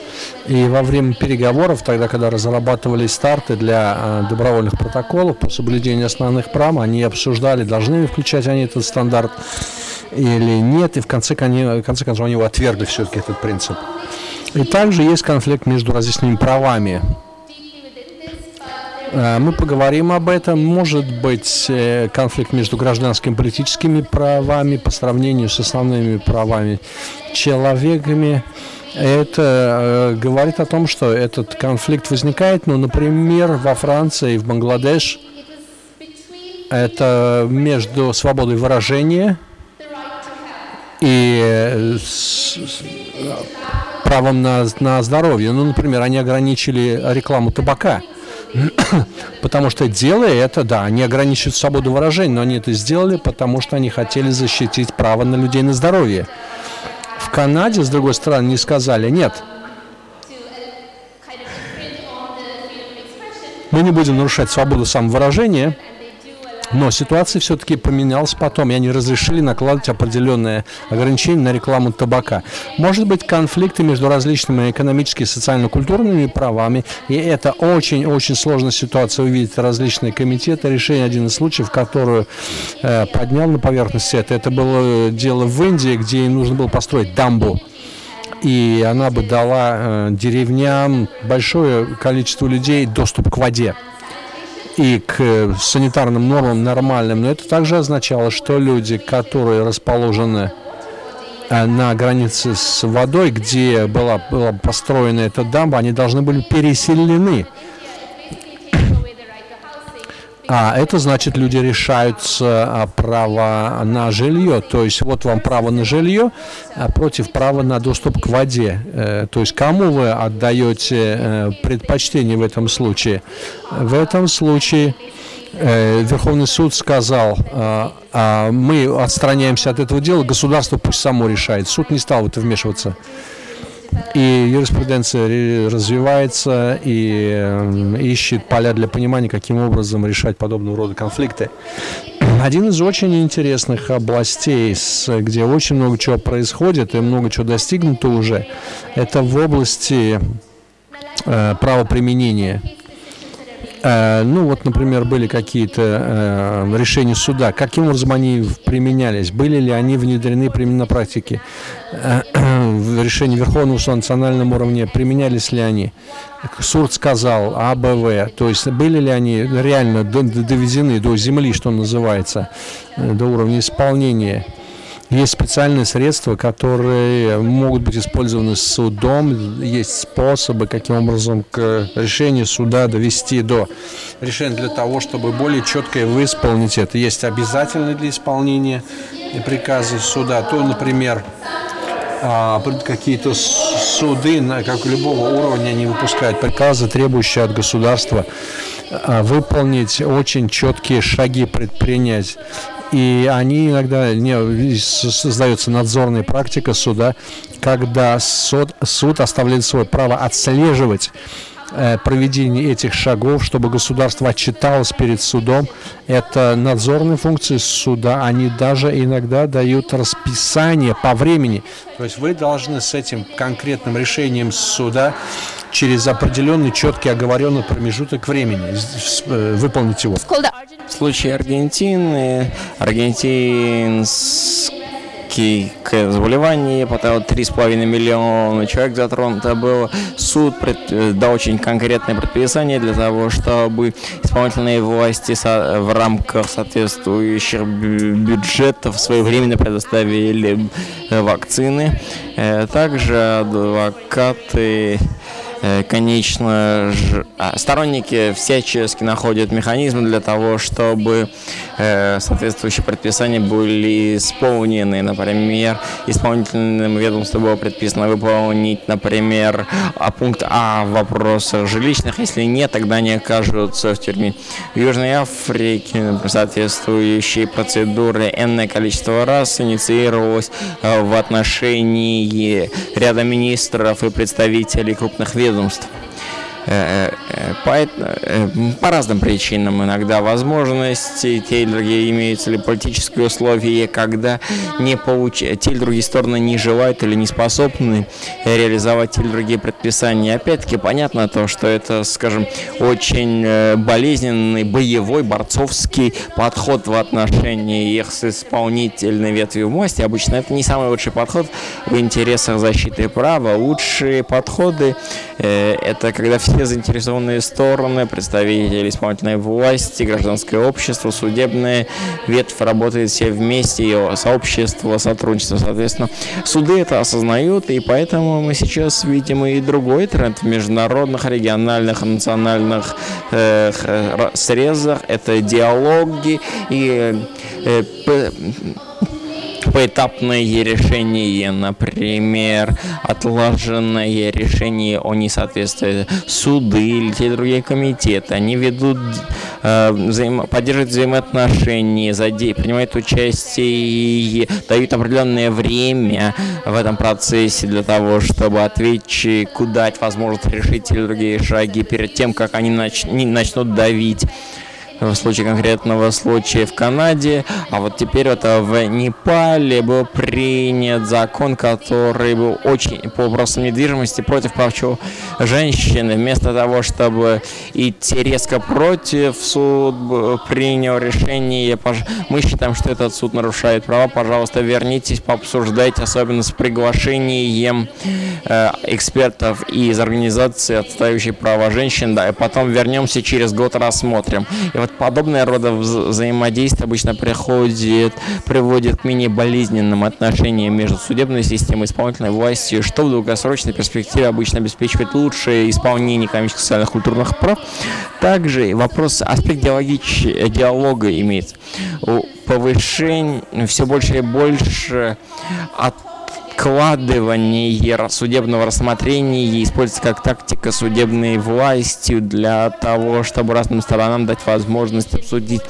И во время переговоров, тогда, когда разрабатывались старты для а, добровольных протоколов по соблюдению основных прав, они обсуждали, должны ли включать они этот стандарт или нет, и в конце, в конце концов они его отвергли все-таки этот принцип. И также есть конфликт между различными правами. Э, мы поговорим об этом. Может быть э, конфликт между гражданскими и политическими правами по сравнению с основными правами человеками. Это э, говорит о том, что этот конфликт возникает, ну, например, во Франции и в Бангладеш. Это между свободой выражения и правом на, на здоровье. Ну, например, они ограничили рекламу табака. потому что делая это, да, они ограничивают свободу выражения, но они это сделали, потому что они хотели защитить право на людей на здоровье. В Канаде, с другой стороны, не сказали «нет». Мы не будем нарушать свободу самовыражения, но ситуация все-таки поменялась потом, и они разрешили накладывать определенные ограничения на рекламу табака. Может быть конфликты между различными экономическими, социально-культурными правами, и это очень-очень сложная ситуация увидеть различные комитеты. Решение один из случаев, которую э, поднял на поверхность это, это было дело в Индии, где им нужно было построить дамбу и она бы дала э, деревням большое количество людей доступ к воде и к санитарным нормам нормальным, но это также означало, что люди, которые расположены э, на границе с водой, где была, была построена эта дамба, они должны были переселены а это значит, люди решаются а, право на жилье. То есть вот вам право на жилье а против права на доступ к воде. Э, то есть кому вы отдаете э, предпочтение в этом случае? В этом случае э, Верховный суд сказал, а, мы отстраняемся от этого дела, государство пусть само решает. Суд не стал в это вмешиваться и юриспруденция развивается и э, ищет поля для понимания, каким образом решать подобного рода конфликты. Один из очень интересных областей, где очень много чего происходит и много чего достигнуто уже, это в области э, правоприменения. Э, ну вот, например, были какие-то э, решения суда, каким образом они применялись, были ли они внедрены на практике, э, в решении Верховного суда на национальном уровне, применялись ли они. Суд сказал АБВ, то есть были ли они реально доведены до земли, что называется, до уровня исполнения. Есть специальные средства, которые могут быть использованы судом. Есть способы, каким образом к решению суда довести до решения для того, чтобы более четко выполнить это. Есть обязательные для исполнения приказы суда. То, например, какие-то суды, как любого уровня, они выпускают приказы, требующие от государства а, выполнить очень четкие шаги предпринять. И они иногда не создается надзорная практика суда, когда суд, суд оставляет свое право отслеживать э, проведение этих шагов, чтобы государство отчиталось перед судом. Это надзорные функции суда, они даже иногда дают расписание по времени. То есть вы должны с этим конкретным решением суда через определенный четкий оговоренный промежуток времени э, выполнить его. В случае Аргентины, аргентинский заболевание, потом 3,5 миллиона человек затронуто было. Суд пред, э, дал очень конкретное предписание для того, чтобы исполнительные власти со, в рамках соответствующих бюджетов своевременно предоставили э, вакцины. Также адвокаты Э, конечно, а, сторонники всячески находят механизмы для того, чтобы э, соответствующие предписания были исполнены. Например, исполнительным ведомством было предписано выполнить, например, а пункт А в жилищных. Если нет, тогда они окажутся в тюрьме. В Южной Африке соответствующие процедуры энное количество раз инициировалось э, в отношении ряда министров и представителей крупных ведомств ведомств. Э, э, по, э, по разным причинам иногда возможности, те или другие имеются ли политические условия, когда не получ... те или другие стороны не желают или не способны реализовать те или другие предписания. Опять-таки понятно то, что это, скажем, очень болезненный, боевой, борцовский подход в отношении их с исполнительной ветви власти. Обычно это не самый лучший подход в интересах защиты права. Лучшие подходы э, это когда все все заинтересованные стороны, представители исполнительной власти, гражданское общество, судебная ветвь работает все вместе, и сообщество, сотрудничество, соответственно. Суды это осознают, и поэтому мы сейчас видим и другой тренд в международных, региональных, национальных э, срезах. Это диалоги и э, поэтапное решение, например, отлаженное решение о несоответствии. Суды или те другие комитеты, они ведут, э, взаимо, поддерживают взаимоотношения, принимают участие и дают определенное время в этом процессе для того, чтобы ответчику дать возможность решить или другие шаги перед тем, как они нач, начнут давить в случае конкретного случая в Канаде, а вот теперь это в Непале был принят закон, который был очень по вопросам недвижимости против прав женщины. Вместо того, чтобы идти резко против, суд принял решение. Мы считаем, что этот суд нарушает права. Пожалуйста, вернитесь, пообсуждайте, особенно с приглашением э, экспертов из организации, отстающей права женщин. Да, и потом вернемся через год, рассмотрим. И вот подобное рода взаимодействие обычно приходит, приводит к менее болезненным отношениям между судебной системой и исполнительной властью, что в долгосрочной перспективе обычно обеспечивает лучшее исполнение экономических, социальных, культурных прав. Также вопрос, аспект диалога имеет повышение все больше и больше от откладывание судебного рассмотрения используется как тактика судебной власти для того, чтобы разным сторонам дать возможность обсудить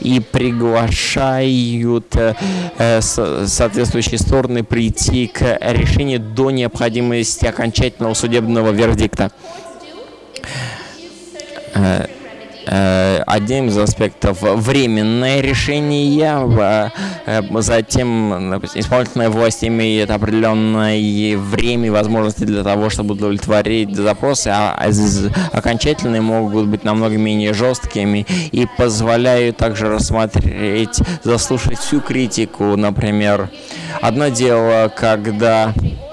и приглашают э, соответствующие стороны прийти к решению до необходимости окончательного судебного вердикта. Э, одним из аспектов временное решение, э, затем исполнительная власть имеет определенное время и возможности для того, чтобы удовлетворить запросы, а окончательные могут быть намного менее жесткими и позволяют также рассмотреть, заслушать всю критику, например. Одно дело, когда Э,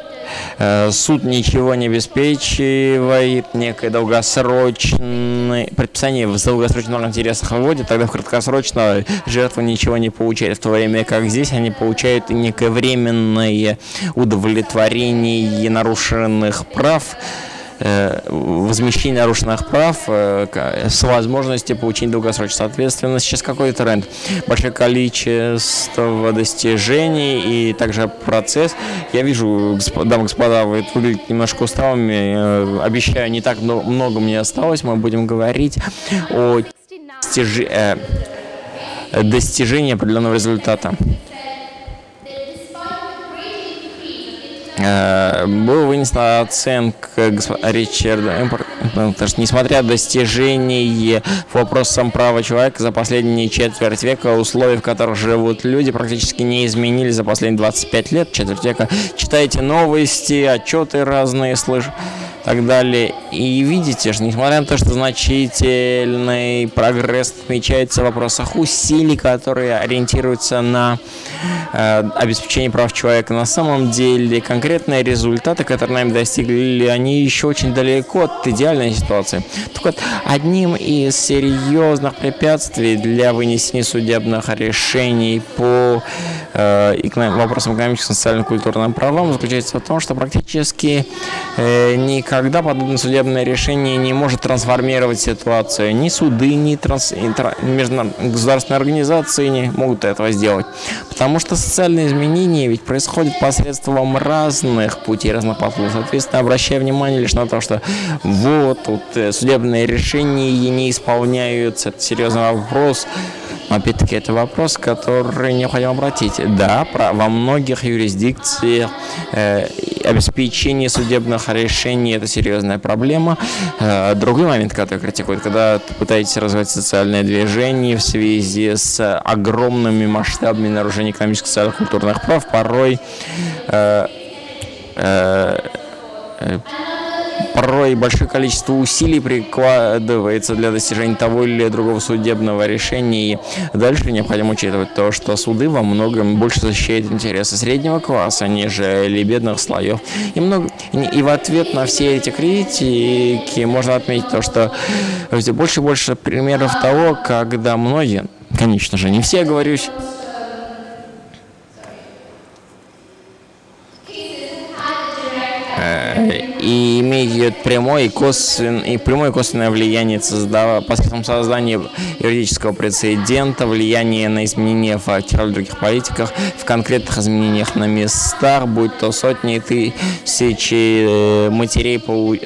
суд ничего не обеспечивает, некое долгосрочное предписание в долгосрочных интересах выводит, тогда в краткосрочно жертва ничего не получает, в то время как здесь они получают некое временное удовлетворение нарушенных прав, Э, возмещение нарушенных прав э, с возможностью получения долгосрочно. Соответственно, сейчас какой тренд? Большое количество достижений и также процесс. Я вижу, дамы и господа, вы выглядите немножко усталыми. Э, обещаю, не так много мне осталось. Мы будем говорить о достижении определенного результата. Э, был вынесена оценка Ричарда потому что несмотря на достижения в вопросам права человека за последние четверть века, условия, в которых живут люди, практически не изменились за последние 25 лет, четверть века. Читайте новости, отчеты разные, слышите так далее. И видите, что несмотря на то, что значительный прогресс отмечается в вопросах усилий, которые ориентируются на э, обеспечение прав человека, на самом деле конкретные результаты, которые нами достигли, они еще очень далеко от идеальной ситуации. Так вот, одним из серьезных препятствий для вынесения судебных решений по вопросам экономическим, социальным, культурным правам заключается в том, что практически э, никак когда подобное судебное решение не может трансформировать ситуацию. Ни суды, ни, транс... ни государственные организации не могут этого сделать. Потому что социальные изменения ведь происходят посредством разных путей, разных подходов. Соответственно, обращая внимание лишь на то, что вот тут э, судебные решения не исполняются, это серьезный вопрос. Опять-таки, это вопрос, который необходимо обратить. Да, про, во многих юрисдикциях э, обеспечение судебных решений – это серьезная проблема. Э, другой момент, который критикуют, когда пытаетесь развивать социальное движение в связи с огромными масштабами нарушений экономических, социальных, культурных прав, порой э, э, э порой большое количество усилий прикладывается для достижения того или другого судебного решения. И дальше необходимо учитывать то, что суды во многом больше защищают интересы среднего класса, нежели бедных слоев. И, много, и в ответ на все эти критики можно отметить то, что больше и больше примеров того, когда многие, конечно же, не все, говорюсь, и имеет прямое и, косвен, и прямое и косвенное влияние создава, посредством создания юридического прецедента, влияние на изменения в роль других политиках, в конкретных изменениях на местах, будь то сотни тысячи э, матерей,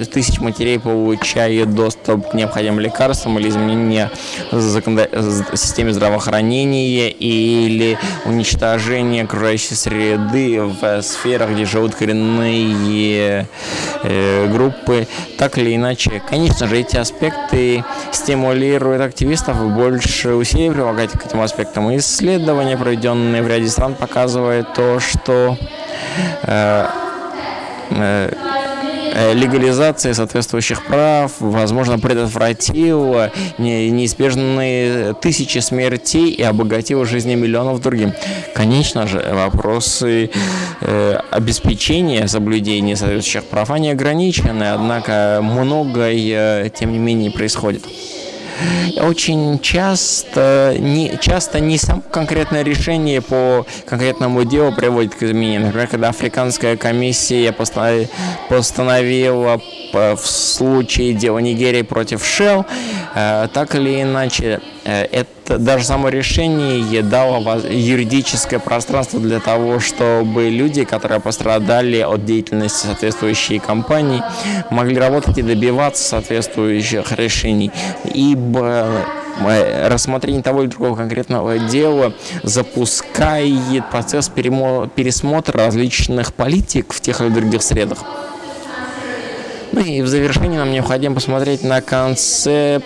тысяч матерей получают доступ к необходимым лекарствам или изменения в системе здравоохранения или уничтожение окружающей среды в сферах, где живут коренные Э, группы, так или иначе. Конечно же, эти аспекты стимулируют активистов больше усилий прилагать к этим аспектам. Исследования, проведенные в ряде стран, показывают то, что э, э, Э, легализация соответствующих прав, возможно, предотвратила неизбежные тысячи смертей и обогатила жизни миллионов другим. Конечно же, вопросы э, обеспечения соблюдения соответствующих прав, они ограничены, однако многое, тем не менее, происходит очень часто не, часто не само конкретное решение по конкретному делу приводит к изменениям. Например, когда Африканская комиссия постановила в случае дела Нигерии против Shell, э, так или иначе, э, это даже само решение дало юридическое пространство для того, чтобы люди, которые пострадали от деятельности соответствующей компании, могли работать и добиваться соответствующих решений. Ибо э, рассмотрение того или другого конкретного дела запускает процесс пересмотра различных политик в тех или других средах. Ну и в завершении нам необходимо посмотреть на концепцию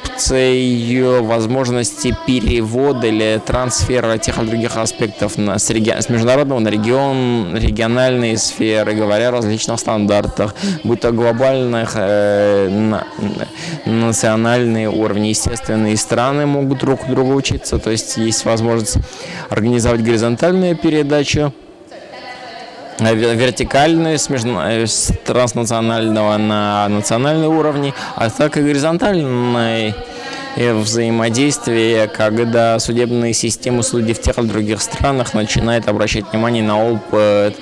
возможности перевода или трансфера тех или других аспектов на, с, реги... с международного на регион, региональные сферы, говоря о различных стандартах, будь то глобальных, э, на, национальные уровни. Естественные страны могут друг у друга учиться, то есть есть возможность организовать горизонтальную передачу Э, вертикальную с, между... Э, с транснационального на национальный уровне, а так и горизонтальной э, взаимодействие, когда судебные системы судей в тех или других странах начинают обращать внимание на опыт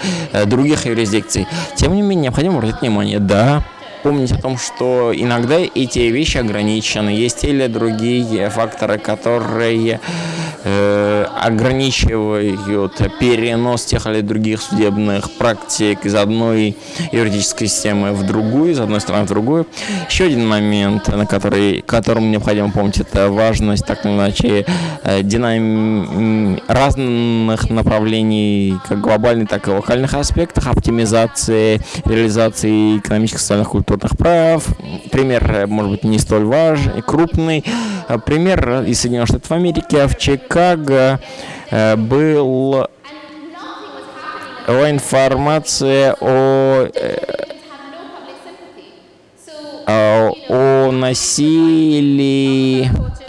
других юрисдикций. Тем не менее, необходимо обратить внимание, да, помнить о том, что иногда эти вещи ограничены. Есть те или другие факторы, которые э, ограничивают перенос тех или других судебных практик из одной юридической системы в другую, из одной страны в другую. Еще один момент, на который, которому необходимо помнить, это важность так или иначе э, динам... разных направлений, как глобальных, так и локальных аспектах, оптимизации, реализации экономических, социальных, культурных прав. Пример, э, может быть, не столь важный, крупный. Э, пример из Соединенных Штатов Америки в Чикаго э, был информация о, о насилии Э,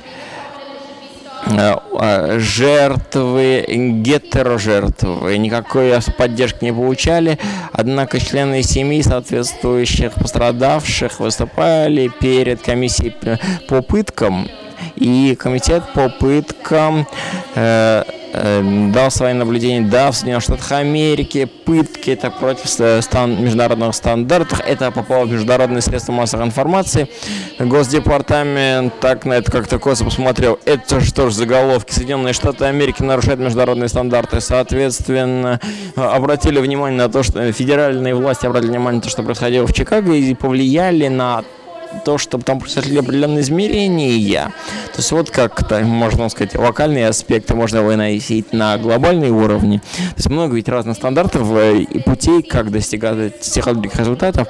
жертвы, гетерожертвы, никакой поддержки не получали, однако члены семьи соответствующих пострадавших выступали перед комиссией по пыткам, и комитет по пыткам э, Э, дал свои наблюдения, да, в Соединенных Штатах Америки, пытки, это против стан международных стандартов, это по поводу международных средств массовой информации. Госдепартамент так на это как-то косо посмотрел, это что ж заголовки, Соединенные Штаты Америки нарушают международные стандарты, соответственно, обратили внимание на то, что федеральные власти обратили внимание на то, что происходило в Чикаго и повлияли на то, чтобы там произошли определенные измерения. То есть вот как-то, можно сказать, локальные аспекты можно выносить на глобальный уровне. То есть много ведь разных стандартов э, и путей, как достигать других результатов,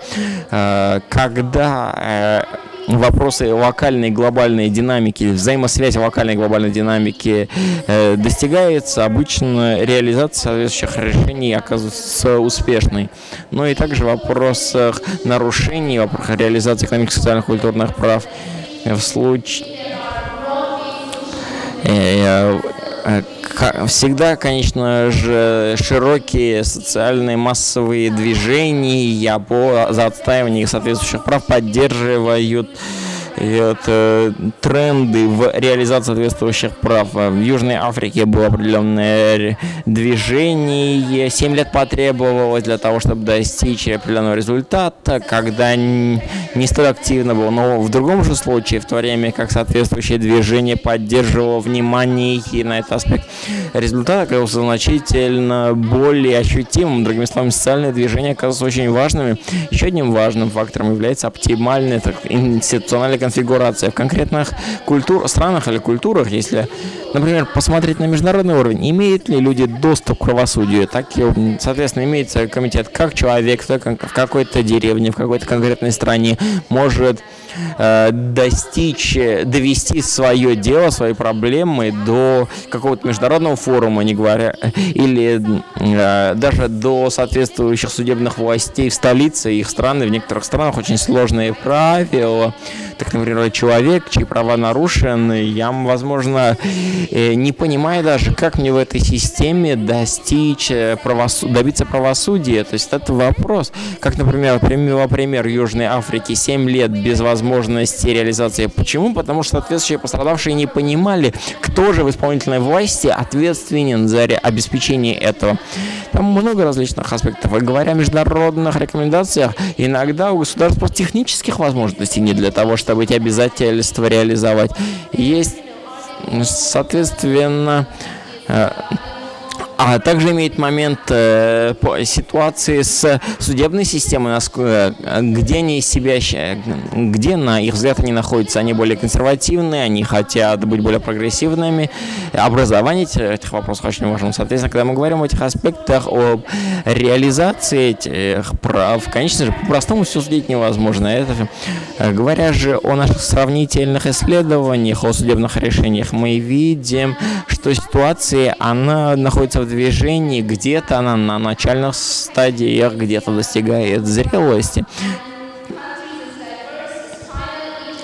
э, когда э, вопросы локальной глобальной динамики, взаимосвязь локальной глобальной динамики э, достигается, обычно реализация соответствующих решений оказывается успешной. Но и также в вопросах нарушений, в вопросах реализации экономических, социальных, культурных прав в случае э, э, всегда, конечно же, широкие социальные массовые движения по, за отстаивание соответствующих прав поддерживают и это тренды в реализации соответствующих прав. В Южной Африке было определенное движение, 7 лет потребовалось для того, чтобы достичь определенного результата, когда не столь активно было. Но в другом же случае, в то время как соответствующее движение поддерживало внимание и на этот аспект, результат оказался значительно более ощутимым. Другими словами, социальное движение оказалось очень важным. Еще одним важным фактором является оптимальная так, институциональная конфигурация. В конкретных культур, странах или культурах, если, например, посмотреть на международный уровень, имеют ли люди доступ к правосудию, так и, соответственно, имеется комитет, как человек в какой-то деревне, в какой-то конкретной стране может достичь, довести свое дело, свои проблемы до какого-то международного форума, не говоря, или э, даже до соответствующих судебных властей в столице их страны. В некоторых странах очень сложные правила, так, например, человек, чьи права нарушены, я, возможно, э, не понимаю даже, как мне в этой системе достичь э, правосу... добиться правосудия. То есть это вопрос. Как, например, пример, пример Южной Африки, 7 лет без возможности реализации. Почему? Потому что соответствующие пострадавшие не понимали, кто же в исполнительной власти ответственен за обеспечение этого. Там много различных аспектов. И говоря о международных рекомендациях, иногда у государств технических возможностей не для того, чтобы эти обязательства реализовать. Есть, соответственно, э, А также имеет момент э, по ситуации с судебной системой, где они себя, где, на их взгляд, они находятся. Они более консервативные, они хотят быть более прогрессивными. Образование этих вопросов очень важно. Соответственно, когда мы говорим о этих аспектах, об реализации этих прав, конечно же, по-простому все судить невозможно. Это, э, говоря же о наших сравнительных исследованиях, о судебных решениях, мы видим, что ситуация, она находится в движении, где-то она на начальных стадиях, где-то достигает зрелости.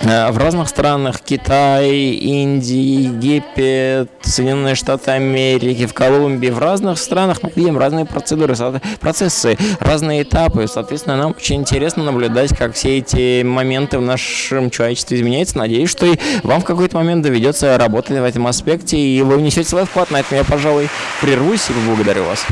Э, в разных странах Китай, Индия, Египет, Соединенные Штаты Америки, в Колумбии, в разных странах мы видим разные процедуры, процессы, разные этапы. Соответственно, нам очень интересно наблюдать, как все эти моменты в нашем человечестве изменяются. Надеюсь, что и вам в какой-то момент доведется работать в этом аспекте, и вы внесете свой вклад на этом. Я, пожалуй, прервусь и поблагодарю вас.